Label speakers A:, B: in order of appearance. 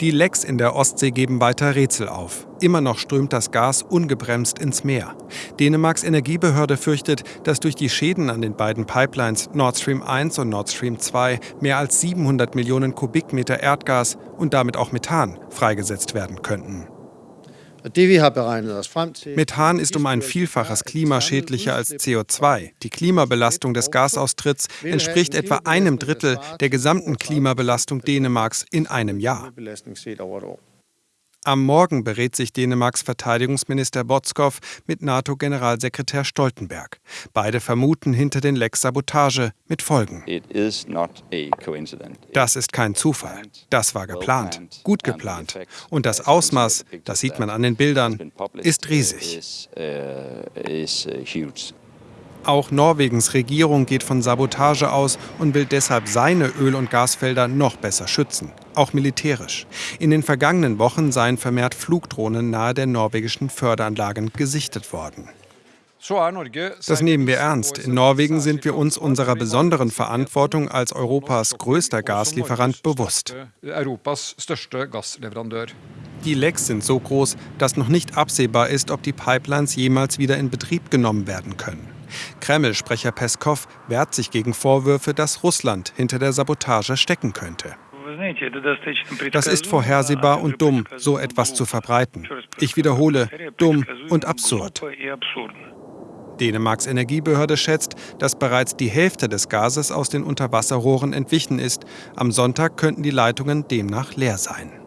A: Die Lecks in der Ostsee geben weiter Rätsel auf. Immer noch strömt das Gas ungebremst ins Meer. Dänemarks Energiebehörde fürchtet, dass durch die Schäden an den beiden Pipelines Nord Stream 1 und Nord Stream 2 mehr als 700 Millionen Kubikmeter Erdgas und damit auch Methan freigesetzt werden könnten. Methan ist um ein Vielfaches klimaschädlicher als CO2. Die Klimabelastung des Gasaustritts entspricht etwa einem Drittel der gesamten Klimabelastung Dänemarks in einem Jahr. Am Morgen berät sich Dänemarks Verteidigungsminister Botskov mit NATO-Generalsekretär Stoltenberg. Beide vermuten hinter den Lecks Sabotage mit Folgen. Das ist kein Zufall. Das war geplant, gut geplant. Und das Ausmaß, das sieht man an den Bildern, ist riesig. Auch Norwegens Regierung geht von Sabotage aus und will deshalb seine Öl- und Gasfelder noch besser schützen, auch militärisch. In den vergangenen Wochen seien vermehrt Flugdrohnen nahe der norwegischen Förderanlagen gesichtet worden. Das nehmen wir ernst. In Norwegen sind wir uns unserer besonderen Verantwortung als Europas größter Gaslieferant bewusst. Die Lecks sind so groß, dass noch nicht absehbar ist, ob die Pipelines jemals wieder in Betrieb genommen werden können. Kreml-Sprecher Peskov wehrt sich gegen Vorwürfe, dass Russland hinter der Sabotage stecken könnte. Das ist vorhersehbar und dumm, so etwas zu verbreiten. Ich wiederhole, dumm und absurd. Dänemarks Energiebehörde schätzt, dass bereits die Hälfte des Gases aus den Unterwasserrohren entwichen ist. Am Sonntag könnten die Leitungen demnach leer sein.